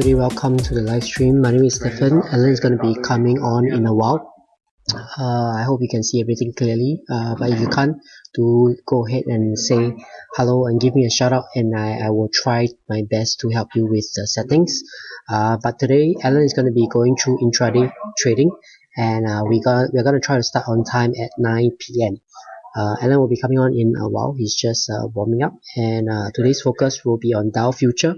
Everybody, welcome to the live stream. My name is Stephen. Alan is going to be coming on in a while. Uh, I hope you can see everything clearly. Uh, but if you can't, do go ahead and say hello and give me a shout out and I, I will try my best to help you with the settings. Uh, but today, Alan is going to be going through intraday trading and uh, we got, we're going to try to start on time at 9 p.m. Uh, Alan will be coming on in a while. He's just uh, warming up and uh, today's focus will be on Dow future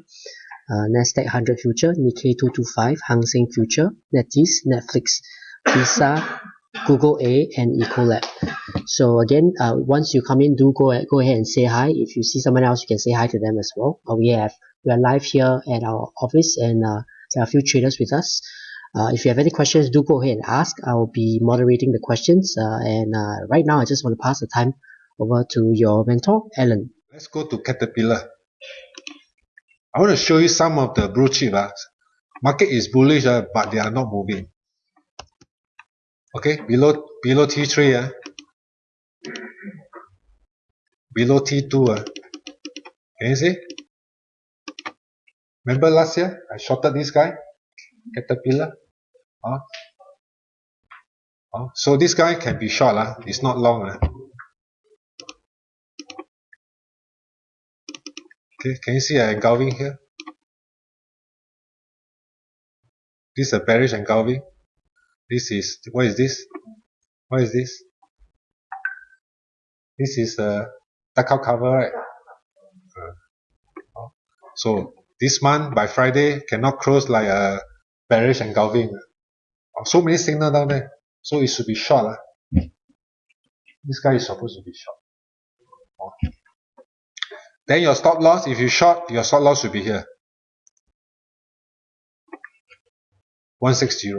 uh, Nasdaq 100 future, Nikkei 225, Hang Seng future, NetEase, Netflix, Visa, Google A, and Ecolab. So again, uh, once you come in, do go go ahead and say hi. If you see someone else, you can say hi to them as well. Uh, we have we are live here at our office, and uh, there are a few traders with us. Uh, if you have any questions, do go ahead and ask. I will be moderating the questions. Uh, and uh, right now, I just want to pass the time over to your mentor, Alan. Let's go to Caterpillar. I want to show you some of the blue chip. Uh. Market is bullish, uh, but they are not moving. Okay, below below T3, uh, below T2. Uh. Can you see? Remember last year, I shorted this guy, Caterpillar. Uh. Uh, so this guy can be short, uh. it's not long. Uh. Okay, can you see an engulfing here? This is a bearish engulfing. This is, what is this? What is this? This is a duck cover, right? Uh, so this month by Friday cannot close like a bearish engulfing. Uh, so many signal down there. So it should be short. Uh. This guy is supposed to be short. Then your stop loss, if you short, your stop loss should be here. 160.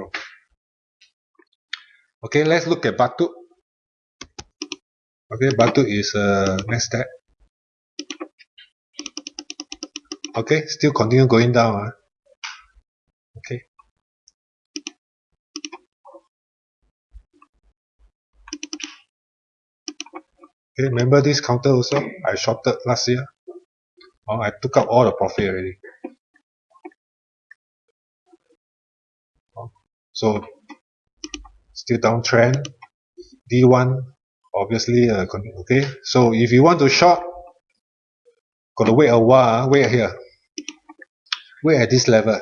Okay, let's look at Baidu. Okay, Baidu is uh, next step. Okay, still continue going down. Huh? Okay. Okay, remember this counter also? I shorted last year. Oh, I took out all the profit already. Oh, so still downtrend. D1 obviously uh, okay. So if you want to short, got to wait a while. Wait here. Wait at this level.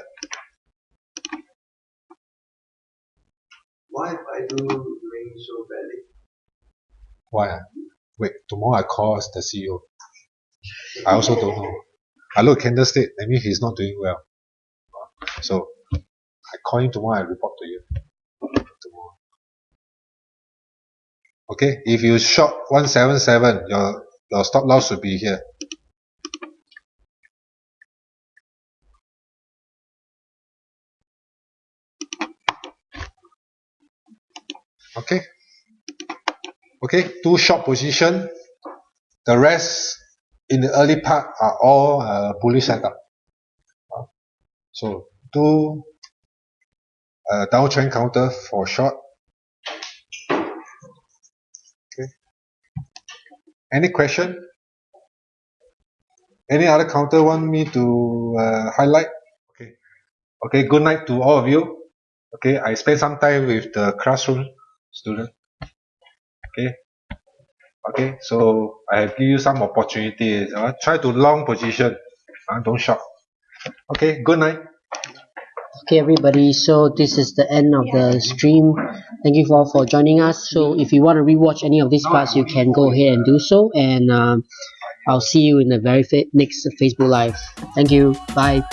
Why I do doing so badly? Why? Wait, tomorrow I call the CEO. I also don't know. I look at candlestick, I mean he's not doing well. So I call him tomorrow, I report to you. Tomorrow. Okay, if you short 177, your your stop loss should be here. Okay. Okay, two short position. The rest in the early part are all uh, bullish setup. Uh, so two uh, downtrend counter for short. Okay. Any question? Any other counter want me to uh, highlight? Okay. Okay. Good night to all of you. Okay. I spent some time with the classroom student. Okay. Okay, so I have give you some opportunities. Uh, try to long position. Uh, don't short. Okay, good night. Okay, everybody. So this is the end of the stream. Thank you all for joining us. So if you want to rewatch any of these parts, you can go ahead and do so. And um, I'll see you in the very fa next Facebook Live. Thank you. Bye.